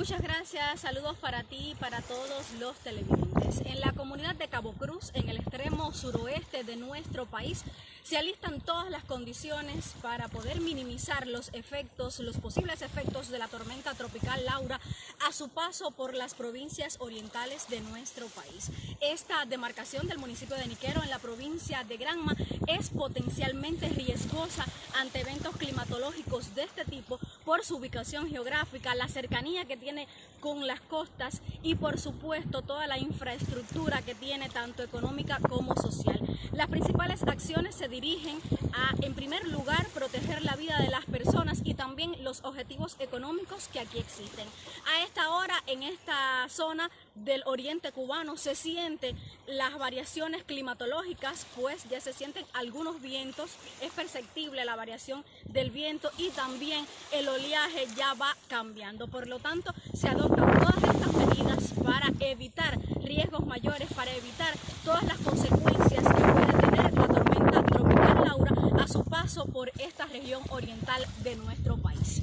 Muchas gracias, saludos para ti y para todos los televidentes. En la comunidad de Cabo Cruz, en el extremo suroeste de nuestro país, se alistan todas las condiciones para poder minimizar los efectos, los posibles efectos de la tormenta tropical Laura a su paso por las provincias orientales de nuestro país. Esta demarcación del municipio de Niquero en la provincia de Granma es potencialmente riesgosa ante eventos climatológicos de este tipo por su ubicación geográfica, la cercanía que tiene con las costas y por supuesto toda la infraestructura que tiene tanto económica como social. Las principales acciones se dirigen a, en primer lugar, proteger la vida de las personas y también los objetivos económicos que aquí existen. A esta hora, en esta zona del oriente cubano, se sienten las variaciones climatológicas, pues ya se sienten algunos vientos, es perceptible la variación del viento y también el oleaje ya va cambiando. Por lo tanto, se adoptan todas estas medidas para evitar riesgos mayores, para evitar todas las consecuencias que puede tener la tormenta tropical Laura a su paso por esta región oriental de nuestro país.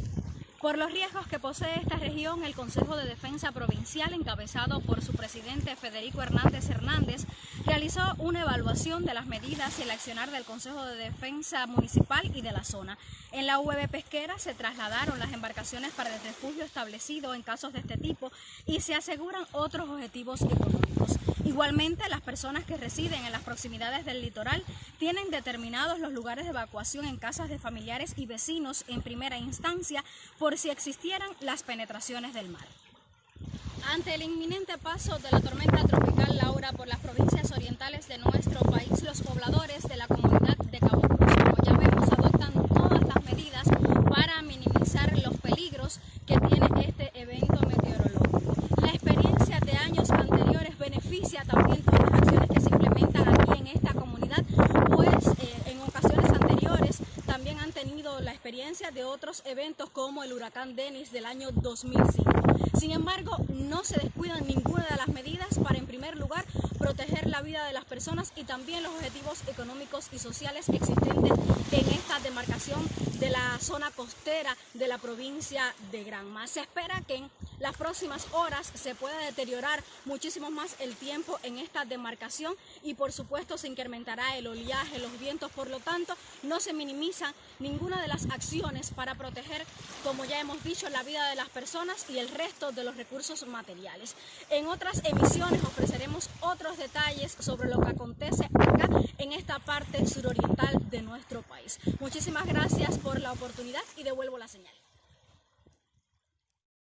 Por los riesgos que posee esta región, el Consejo de Defensa Provincial, encabezado por su presidente Federico Hernández Hernández, realizó una evaluación de las medidas y el accionar del Consejo de Defensa Municipal y de la zona. En la UV Pesquera se trasladaron las embarcaciones para el refugio establecido en casos de este tipo y se aseguran otros objetivos económicos. Igualmente, las personas que residen en las proximidades del litoral tienen determinados los lugares de evacuación en casas de familiares y vecinos en primera instancia por si existieran las penetraciones del mar. Ante el inminente paso de la tormenta tropical Laura por las provincias orientales de nuestro país, los pobladores de la comunidad de Cabo Cruz, como ya vemos, adoptan todas las medidas para minimizar los peligros que tiene este evento meteorológico. La experiencia de años beneficia también todas las acciones que se implementan aquí en esta comunidad, pues eh, en ocasiones anteriores también han tenido la experiencia de otros eventos como el huracán Denis del año 2005. Sin embargo, no se descuidan ninguna de las medidas para, en primer lugar, proteger la vida de las personas y también los objetivos económicos y sociales existentes en esta demarcación de la zona costera de la provincia de Granma. Se espera que en las próximas horas se pueda deteriorar muchísimo más el tiempo en esta demarcación y por supuesto se incrementará el oleaje, los vientos, por lo tanto no se minimiza ninguna de las acciones para proteger, como ya hemos dicho, la vida de las personas y el resto de los recursos materiales. En otras emisiones ofreceremos otros detalles sobre lo que acontece acá en esta parte suroriental de nuestro país. Muchísimas gracias por la oportunidad y devuelvo la señal.